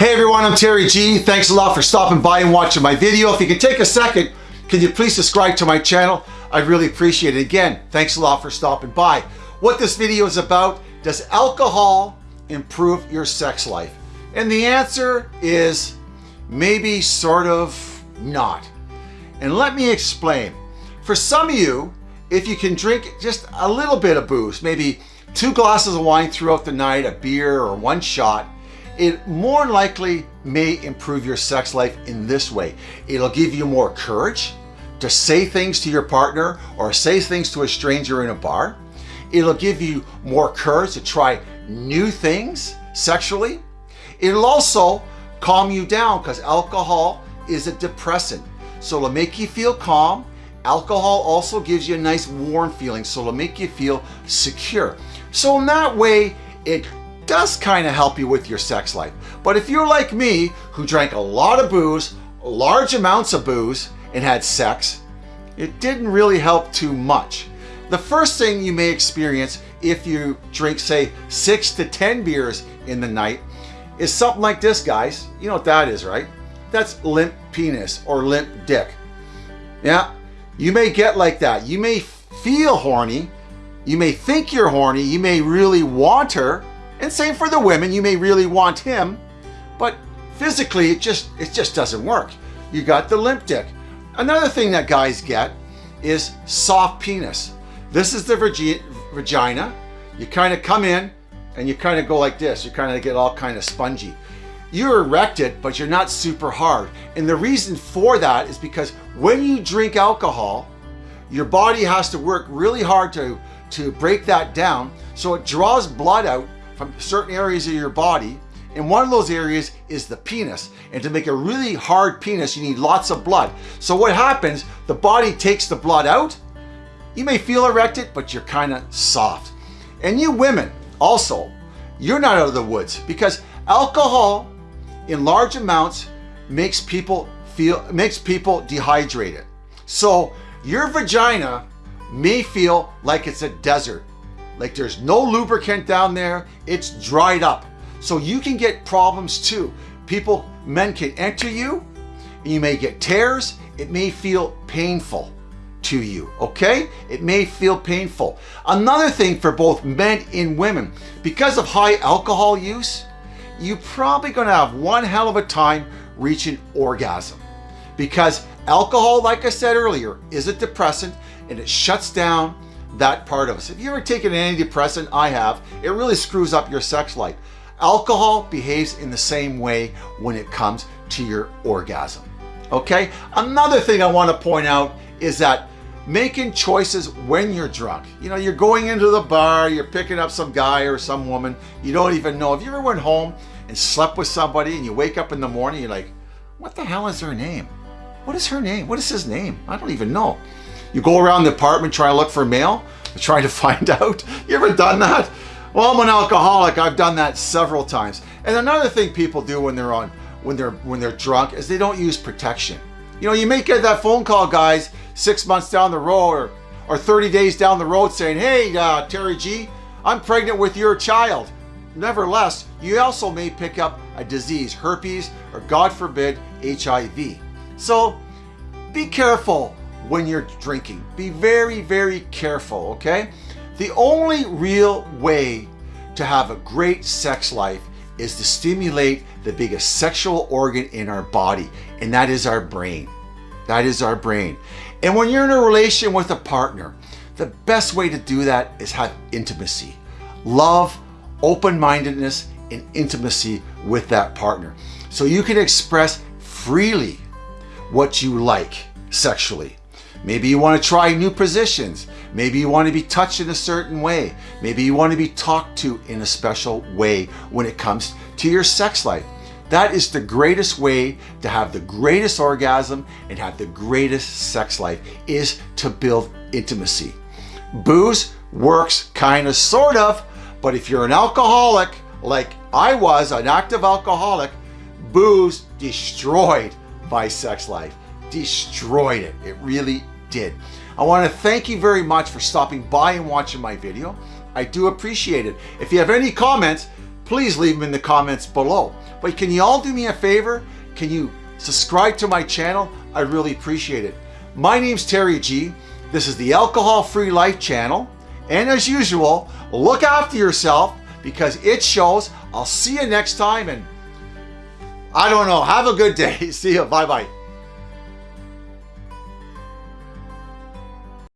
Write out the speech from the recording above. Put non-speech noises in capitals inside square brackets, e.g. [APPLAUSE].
Hey everyone, I'm Terry G. Thanks a lot for stopping by and watching my video. If you can take a second, can you please subscribe to my channel? I'd really appreciate it. Again, thanks a lot for stopping by. What this video is about, does alcohol improve your sex life? And the answer is maybe, sort of, not. And let me explain. For some of you, if you can drink just a little bit of booze, maybe two glasses of wine throughout the night, a beer or one shot, it more likely may improve your sex life in this way. It'll give you more courage to say things to your partner or say things to a stranger in a bar. It'll give you more courage to try new things sexually. It'll also calm you down because alcohol is a depressant. So it'll make you feel calm. Alcohol also gives you a nice warm feeling. So it'll make you feel secure. So in that way, it does kind of help you with your sex life. But if you're like me, who drank a lot of booze, large amounts of booze, and had sex, it didn't really help too much. The first thing you may experience if you drink, say, six to 10 beers in the night is something like this, guys. You know what that is, right? That's limp penis or limp dick. Yeah, you may get like that. You may feel horny. You may think you're horny. You may really want her. And same for the women, you may really want him, but physically it just, it just doesn't work. You got the limp dick. Another thing that guys get is soft penis. This is the vagina. You kind of come in and you kind of go like this. You kind of get all kind of spongy. You're erected, but you're not super hard. And the reason for that is because when you drink alcohol, your body has to work really hard to, to break that down. So it draws blood out from certain areas of your body. And one of those areas is the penis. And to make a really hard penis, you need lots of blood. So what happens, the body takes the blood out. You may feel erected, but you're kind of soft. And you women, also, you're not out of the woods because alcohol in large amounts makes people feel, makes people dehydrated. So your vagina may feel like it's a desert like there's no lubricant down there. It's dried up. So you can get problems too. People, men can enter you. You may get tears. It may feel painful to you, okay? It may feel painful. Another thing for both men and women, because of high alcohol use, you're probably gonna have one hell of a time reaching orgasm. Because alcohol, like I said earlier, is a depressant and it shuts down that part of us. If you ever taken an antidepressant, I have, it really screws up your sex life. Alcohol behaves in the same way when it comes to your orgasm. Okay? Another thing I want to point out is that making choices when you're drunk. You know, you're going into the bar, you're picking up some guy or some woman you don't even know. If you ever went home and slept with somebody and you wake up in the morning, you're like, what the hell is her name? What is her name? What is his name? I don't even know. You go around the apartment trying to look for mail, [LAUGHS] trying to find out. You ever done that? Well, I'm an alcoholic. I've done that several times. And another thing people do when they're on when they're when they're drunk is they don't use protection. You know, you may get that phone call, guys, six months down the road or or 30 days down the road saying, "Hey, uh, Terry G, I'm pregnant with your child." Nevertheless, you also may pick up a disease, herpes, or God forbid, HIV. So be careful when you're drinking. Be very, very careful, okay? The only real way to have a great sex life is to stimulate the biggest sexual organ in our body, and that is our brain. That is our brain. And when you're in a relation with a partner, the best way to do that is have intimacy. Love, open-mindedness, and intimacy with that partner. So you can express freely what you like sexually. Maybe you want to try new positions. Maybe you want to be touched in a certain way. Maybe you want to be talked to in a special way when it comes to your sex life. That is the greatest way to have the greatest orgasm and have the greatest sex life is to build intimacy. Booze works kind of sort of, but if you're an alcoholic like I was, an active alcoholic, booze destroyed my sex life destroyed it. It really did. I want to thank you very much for stopping by and watching my video. I do appreciate it. If you have any comments, please leave them in the comments below. But can you all do me a favor? Can you subscribe to my channel? I really appreciate it. My name's Terry G. This is the Alcohol Free Life channel. And as usual, look after yourself because it shows. I'll see you next time and I don't know. Have a good day. [LAUGHS] See you. Bye-bye.